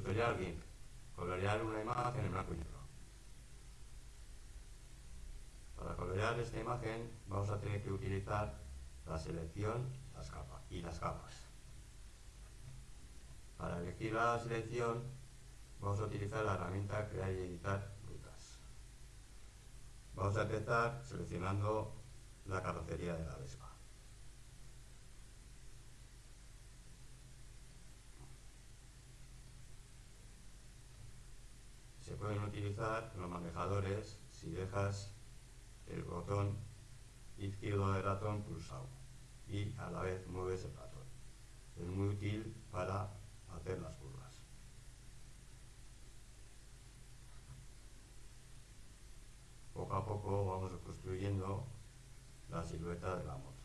Tutorial GIMP. Colorear una imagen en blanco y negro. Para colorear esta imagen vamos a tener que utilizar la selección las capas y las capas. Para elegir la selección vamos a utilizar la herramienta crear y editar rutas. Vamos a empezar seleccionando la carrocería de la Vespa. Se pueden utilizar los manejadores si dejas el botón izquierdo del ratón pulsado y a la vez mueves el ratón. Es muy útil para hacer las curvas. Poco a poco vamos construyendo la silueta de la moto.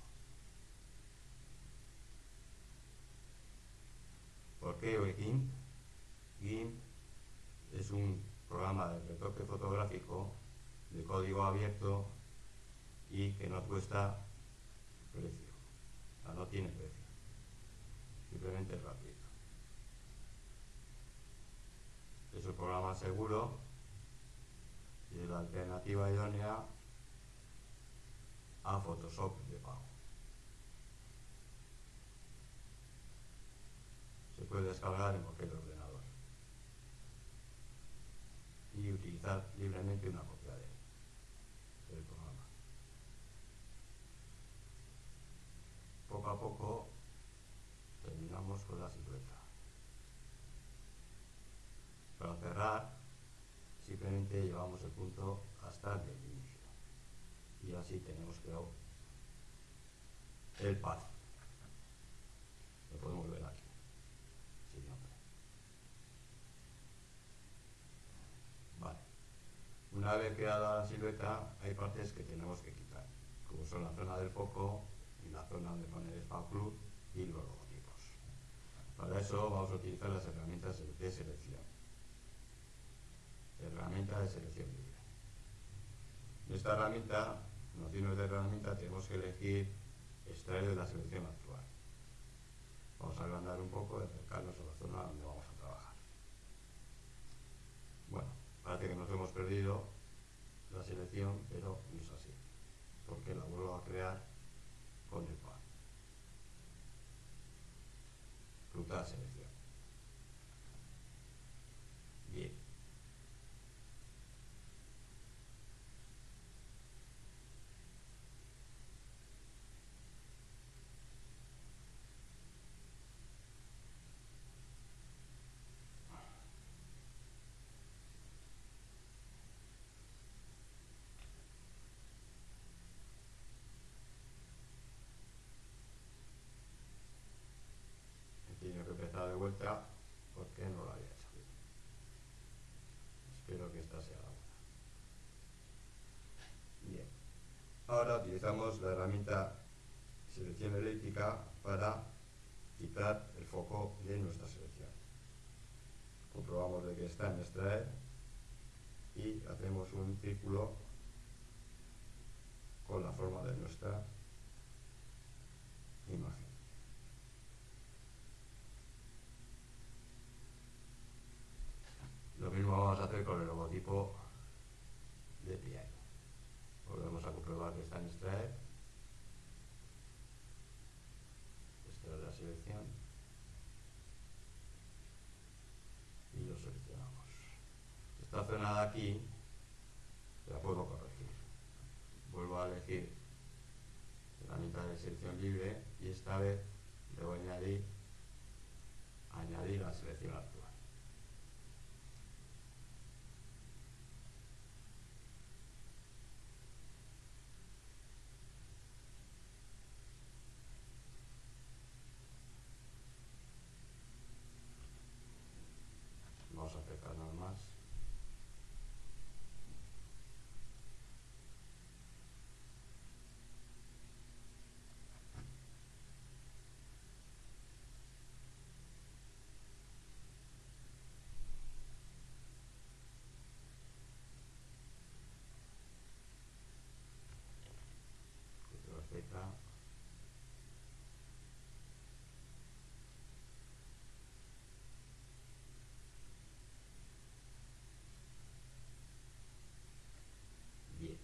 ¿Por qué GIMP? GIMP es un fotográfico de código abierto y que no cuesta precio, o sea, no tiene precio, simplemente es gratuito. Es un programa seguro y es la alternativa idónea a Photoshop de pago. Se puede descargar en cualquier ordenador y utilizar libremente una copia de del programa. Poco a poco terminamos con la silueta. Para cerrar, simplemente llevamos el punto hasta el inicio. Y así tenemos creado el path. Lo podemos ver aquí, sin nombre. Vale. Vez creada la silueta, hay partes que tenemos que quitar, como son la zona del foco y la zona donde pone el Spa Club y los logotipos. Para eso vamos a utilizar las herramientas de selección. Herramienta de selección libre. En esta herramienta, nociones de herramienta, tenemos que elegir extraer de la selección actual. Vamos a agrandar un poco y acercarnos a la zona donde vamos a trabajar. Bueno, parece que nos hemos perdido la selección, pero no es así, porque la vuelvo a crear con el par. Ruta de selección. Bien. He tenido que empezar de vuelta porque no lo había hecho. Espero que esta sea la buena. Bien. Ahora utilizamos la herramienta selección elíptica para quitar el foco de nuestra selección. Comprobamos de que está en extraer y hacemos un círculo con la forma de nuestra imagen. Lo mismo vamos a hacer con el logotipo de PI. Volvemos a comprobar que está en extraer. Extraer la selección. Y lo seleccionamos. Esta zona de aquí la puedo corregir. Vuelvo a elegir la mitad de selección libre y esta vez bien.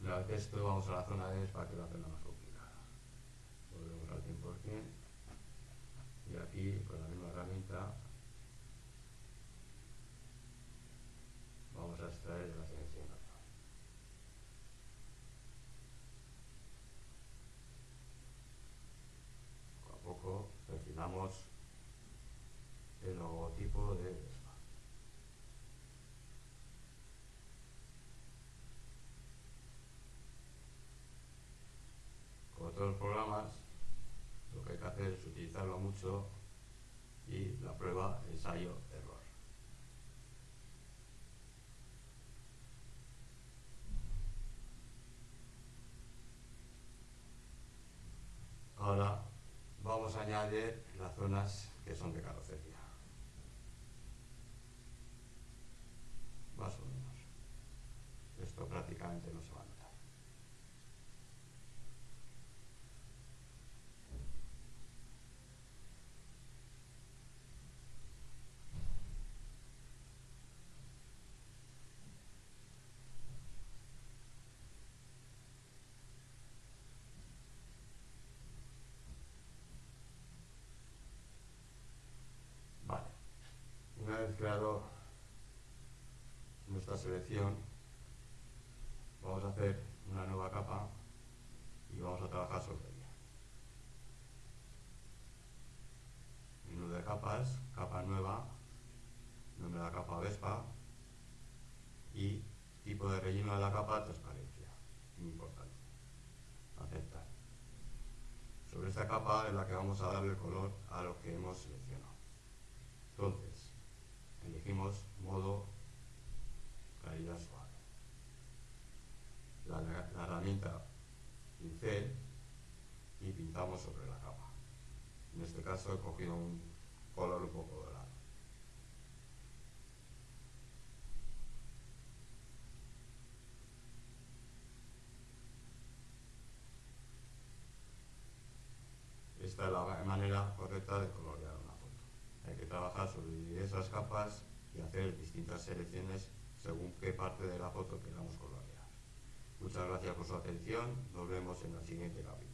Una vez esto vamos a la zona de para que la zona más complicada. Volvemos al 100% y aquí con la misma herramienta prueba, ensayo, error. Ahora vamos a añadir las zonas que son de carrocería. Más o menos. Esto prácticamente no se va a notar. Vale. Creado nuestra selección, vamos a hacer una nueva capa y vamos a trabajar sobre ella. Menú de capas, capa nueva, nombre de la capa Vespa y tipo de relleno de la capa transparencia. Muy importante. Aceptar. Sobre esta capa es la que vamos a darle color a lo que hemos seleccionado. Entonces, elegimos modo caída suave. La, la herramienta pincel y pintamos sobre la capa. En este caso he cogido un color un poco dorado. Esta es la manera correcta de colorear una foto. Hay que trabajar sobre esas capas y hacer distintas selecciones según qué parte de la foto queramos colorear. Muchas gracias por su atención. Nos vemos en el siguiente capítulo.